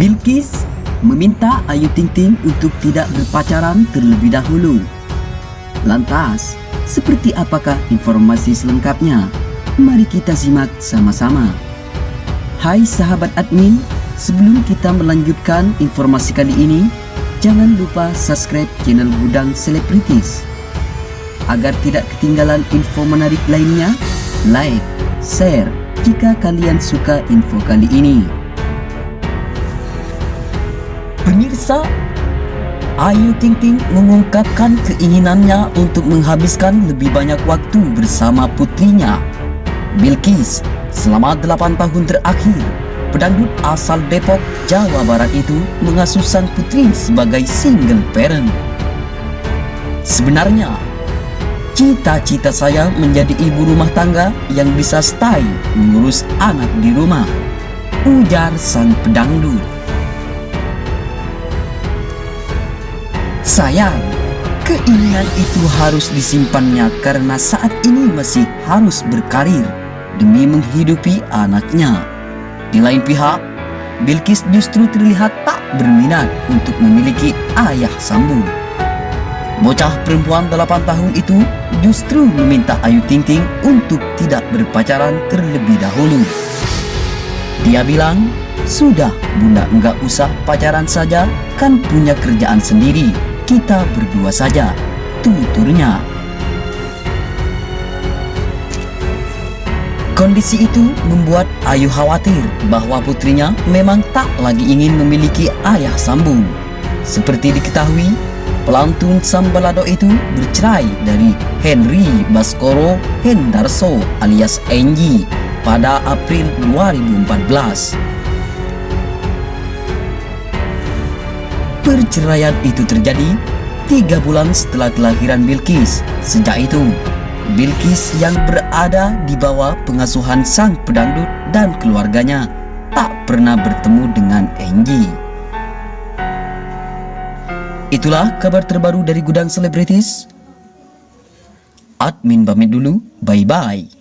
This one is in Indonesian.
Bilkis meminta Ayu Ting Ting untuk tidak berpacaran terlebih dahulu. Lantas, seperti apakah informasi selengkapnya? Mari kita simak sama-sama. Hai sahabat admin, sebelum kita melanjutkan informasi kali ini, jangan lupa subscribe channel Gudang Selebritis. Agar tidak ketinggalan info menarik lainnya, like, share jika kalian suka info kali ini. Pemirsa, Ayu Ting Ting mengungkapkan keinginannya untuk menghabiskan lebih banyak waktu bersama putrinya. Bilkis, selama 8 tahun terakhir, pedangdut asal Depok, Jawa Barat itu mengasuh sang putri sebagai single parent. Sebenarnya, cita-cita saya menjadi ibu rumah tangga yang bisa stay mengurus anak di rumah, ujar sang pedangdut. Sayang, keinginan itu harus disimpannya karena saat ini masih harus berkarir demi menghidupi anaknya. Di lain pihak, Bilkis justru terlihat tak berminat untuk memiliki ayah sambung. Bocah perempuan 8 tahun itu justru meminta Ayu Ting Ting untuk tidak berpacaran terlebih dahulu. Dia bilang, sudah bunda enggak usah pacaran saja, kan punya kerjaan sendiri, kita berdua saja, tuturnya. Kondisi itu membuat Ayu khawatir bahwa putrinya memang tak lagi ingin memiliki ayah sambung. Seperti diketahui, pelantun Sambalado itu bercerai dari Henry Baskoro Hendarso alias Enji pada April 2014. Perceraian itu terjadi tiga bulan setelah kelahiran Bilkis. Sejak itu, Bilkis yang berada di bawah pengasuhan sang pedangdut dan keluarganya tak pernah bertemu dengan Angie. Itulah kabar terbaru dari Gudang Selebritis. Admin pamit dulu, bye-bye.